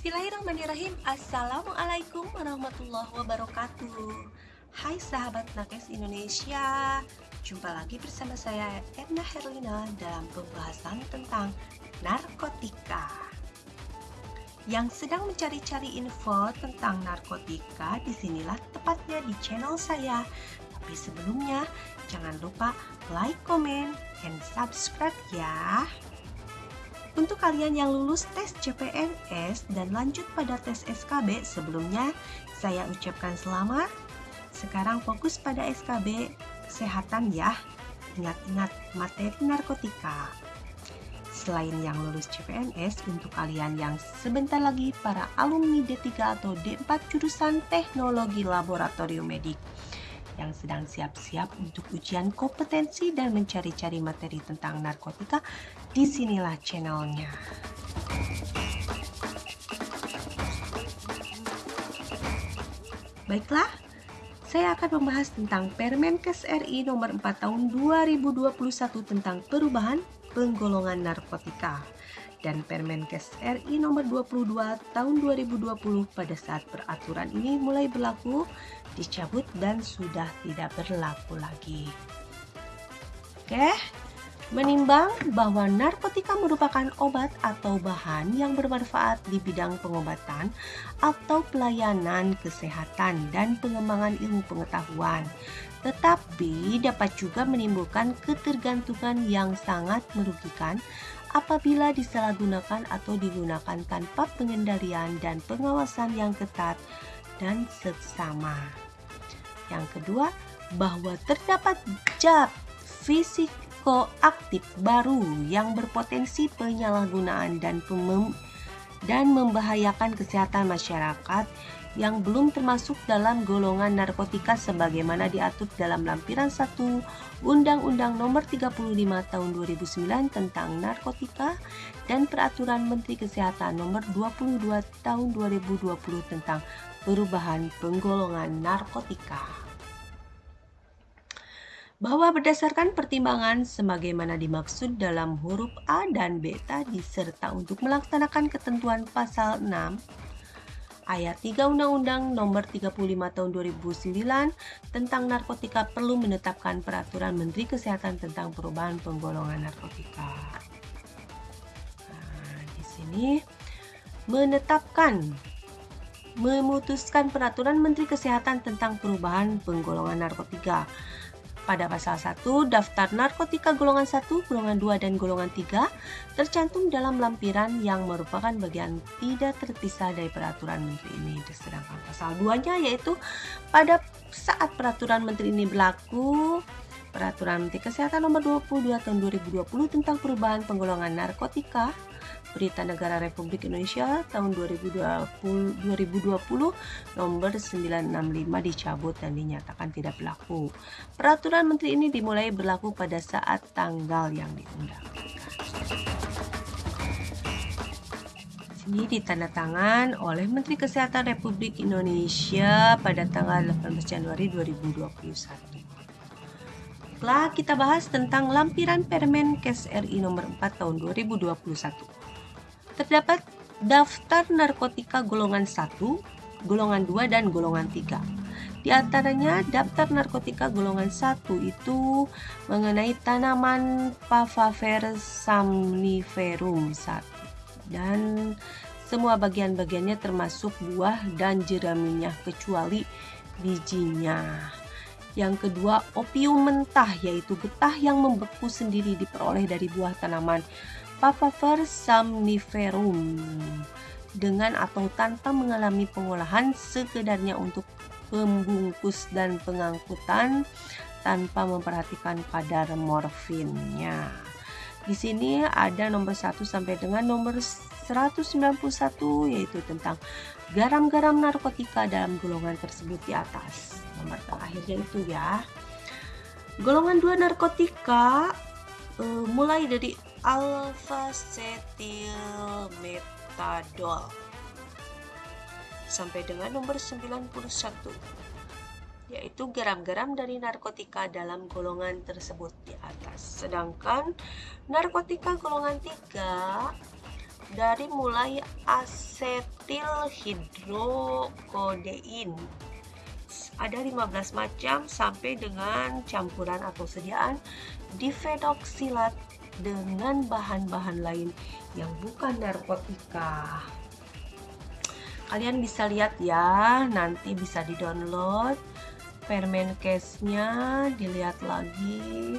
Bismillahirrahmanirrahim. Assalamualaikum warahmatullahi wabarakatuh. Hai sahabat Nakes Indonesia Jumpa lagi bersama saya Edna Herlina dalam pembahasan tentang narkotika. Yang sedang mencari-cari info tentang narkotika Di sinilah tepatnya di channel saya. Tapi sebelumnya jangan lupa like, comment, and subscribe ya untuk kalian yang lulus tes CPNS dan lanjut pada tes SKB sebelumnya, saya ucapkan selamat. Sekarang fokus pada SKB kesehatan ya. Ingat-ingat materi narkotika. Selain yang lulus CPNS, untuk kalian yang sebentar lagi para alumni D3 atau D4 jurusan Teknologi Laboratorium Medik yang sedang siap-siap untuk ujian kompetensi dan mencari-cari materi tentang narkotika, di sinilah channelnya. Baiklah, saya akan membahas tentang Permenkes RI nomor 4 tahun 2021 tentang perubahan penggolongan narkotika dan Permenkes RI nomor 22 tahun 2020 pada saat peraturan ini mulai berlaku dicabut dan sudah tidak berlaku lagi. Oke, menimbang bahwa narkotika merupakan obat atau bahan yang bermanfaat di bidang pengobatan atau pelayanan kesehatan dan pengembangan ilmu pengetahuan, tetapi dapat juga menimbulkan ketergantungan yang sangat merugikan apabila disalahgunakan atau digunakan tanpa pengendalian dan pengawasan yang ketat dan seksama. Yang kedua, bahwa terdapat zat fisikoaktif baru yang berpotensi penyalahgunaan dan dan membahayakan kesehatan masyarakat yang belum termasuk dalam golongan narkotika sebagaimana diatur dalam lampiran 1 Undang-Undang Nomor 35 Tahun 2009 tentang narkotika dan Peraturan Menteri Kesehatan Nomor 22 Tahun 2020 tentang perubahan penggolongan narkotika. Bahwa berdasarkan pertimbangan sebagaimana dimaksud dalam huruf A dan B tadi serta untuk melaksanakan ketentuan pasal 6 ayat 3 Undang-Undang Nomor 35 Tahun 2009 tentang narkotika perlu menetapkan peraturan Menteri Kesehatan tentang perubahan penggolongan narkotika. Nah, di sini menetapkan memutuskan peraturan Menteri Kesehatan tentang perubahan penggolongan narkotika pada pasal 1, daftar narkotika golongan 1, golongan 2, dan golongan 3 tercantum dalam lampiran yang merupakan bagian tidak terpisah dari peraturan menteri ini. Sedangkan pasal 2-nya yaitu pada saat peraturan menteri ini berlaku, Peraturan Menteri Kesehatan Nomor 22 Tahun 2020 tentang perubahan penggolongan narkotika Berita Negara Republik Indonesia tahun 2020, 2020 nomor 965 dicabut dan dinyatakan tidak berlaku. Peraturan Menteri ini dimulai berlaku pada saat tanggal yang diundang. Ini ditandatangan oleh Menteri Kesehatan Republik Indonesia pada tanggal 18 Januari 2021. Setelah kita bahas tentang lampiran Permen Kes RI nomor 4 tahun 2021 terdapat daftar narkotika golongan 1, golongan 2, dan golongan 3. Di antaranya daftar narkotika golongan 1 itu mengenai tanaman Papaver somniferum 1 dan semua bagian-bagiannya termasuk buah dan jeraminya kecuali bijinya. Yang kedua, opium mentah yaitu getah yang membeku sendiri diperoleh dari buah tanaman Papaver somniferum dengan atau tanpa mengalami pengolahan sekedarnya untuk pembungkus dan pengangkutan tanpa memperhatikan kadar morfinnya. Di sini ada nomor 1 sampai dengan nomor 191 yaitu tentang garam-garam narkotika dalam golongan tersebut di atas. Nomor terakhirnya itu ya. Golongan 2 narkotika uh, mulai dari alpha metadol sampai dengan nomor 91 yaitu garam-garam dari narkotika dalam golongan tersebut di atas. Sedangkan narkotika golongan 3 dari mulai asetil hidrokodein ada 15 macam sampai dengan campuran atau sediaan difenoksilat dengan bahan-bahan lain yang bukan narkotika. Kalian bisa lihat ya, nanti bisa di-download permen case-nya, dilihat lagi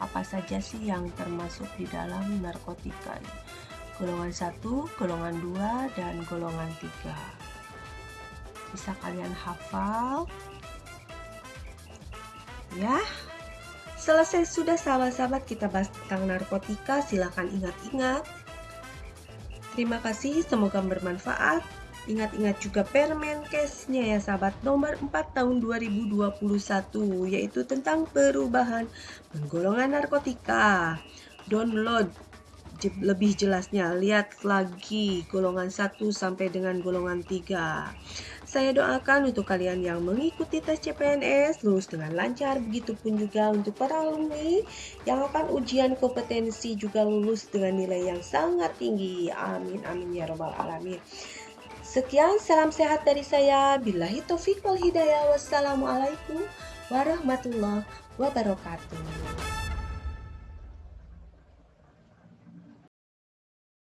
apa saja sih yang termasuk di dalam narkotika. Golongan 1, golongan 2, dan golongan 3. Bisa kalian hafal Ya, selesai sudah sahabat-sahabat kita bahas tentang narkotika. Silahkan ingat-ingat. Terima kasih, semoga bermanfaat. Ingat-ingat juga permen case-nya ya sahabat nomor 4 tahun 2021 yaitu tentang perubahan penggolongan narkotika. Download lebih jelasnya lihat lagi golongan 1 sampai dengan golongan 3 saya doakan untuk kalian yang mengikuti tes CPNS lulus dengan lancar, begitupun juga untuk para alumni yang akan ujian kompetensi juga lulus dengan nilai yang sangat tinggi. Amin amin ya robbal alamin. Sekian salam sehat dari saya. Billahi taufiq wal hidayah. Wassalamualaikum warahmatullahi wabarakatuh.